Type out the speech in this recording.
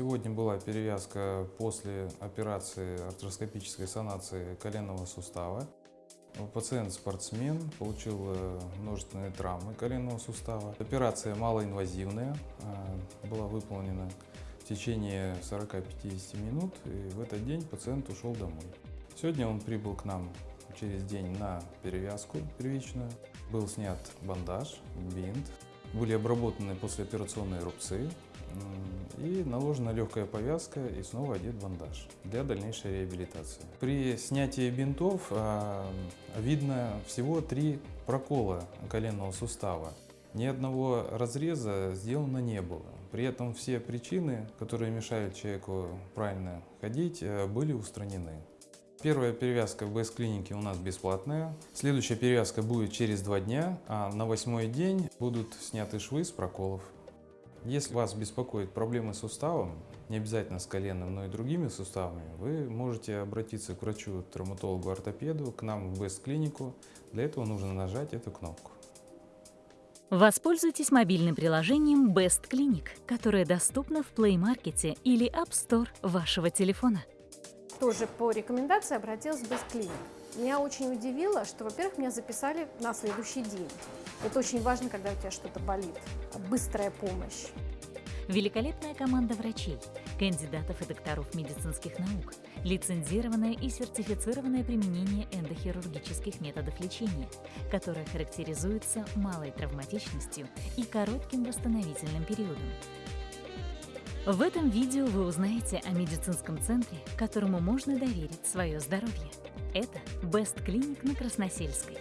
Сегодня была перевязка после операции артроскопической санации коленного сустава. Пациент спортсмен, получил э, множественные травмы коленного сустава. Операция малоинвазивная, э, была выполнена в течение 40-50 минут, и в этот день пациент ушел домой. Сегодня он прибыл к нам через день на перевязку первичную. Был снят бандаж, бинт, были обработаны послеоперационные рубцы и наложена легкая повязка и снова одет бандаж для дальнейшей реабилитации. При снятии бинтов а, видно всего три прокола коленного сустава. Ни одного разреза сделано не было. При этом все причины, которые мешают человеку правильно ходить, э, были устранены. Первая перевязка в БС-клинике у нас бесплатная. Следующая перевязка будет через два дня, а на восьмой день будут сняты швы с проколов. Если вас беспокоит проблемы с суставом, не обязательно с коленом, но и другими суставами, вы можете обратиться к врачу, травматологу, ортопеду, к нам в Best-клинику. Для этого нужно нажать эту кнопку. Воспользуйтесь мобильным приложением Best Clinic, которое доступно в Play Market или App Store вашего телефона тоже по рекомендации обратилась в Бесклиник. Меня очень удивило, что, во-первых, меня записали на следующий день. Это очень важно, когда у тебя что-то болит. Быстрая помощь. Великолепная команда врачей, кандидатов и докторов медицинских наук, лицензированное и сертифицированное применение эндохирургических методов лечения, которое характеризуется малой травматичностью и коротким восстановительным периодом. В этом видео вы узнаете о медицинском центре, которому можно доверить свое здоровье. Это Best Clinic на Красносельской.